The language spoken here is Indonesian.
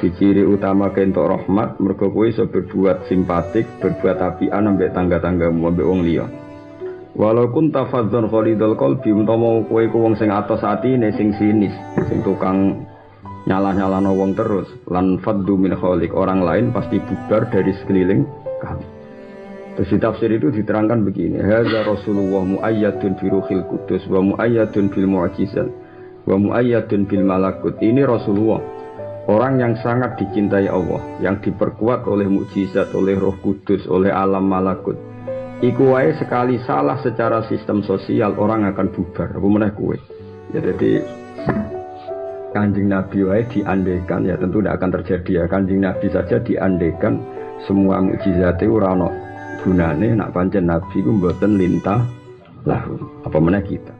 Di ciri utama kentok rahmat mergo kowe iso berbuat simpatik, berbuat apian ambek tangga-tanggamu ambek wong liya. Walaupun tafadzon khalidul qalbi umpama kowe ku wong sing atos atine sing sinis, sing tukang nyalah-nyalano wong terus lan faddu min khaliq orang lain pasti bubar dari sekeliling kamu. Terus di tafsir itu diterangkan begini, Hadza Rasulullah muayyadun bi ruhil kudus wa muayyadun bil mu'jizat wa muayyadun bil malakut. Ini Rasulullah, orang yang sangat dicintai Allah, yang diperkuat oleh mukjizat, oleh Roh Kudus, oleh alam malakut. Iku wae sekali salah secara sistem sosial orang akan bubar. Apa meneh kue? Ya jadi kanjeng Nabi wae diandekan ya tentu tidak akan terjadi ya kanjeng Nabi saja diandekan semua mukjizatnya ora ono gunane nak pancen nabi ku mboten lintah lahu apa mana kita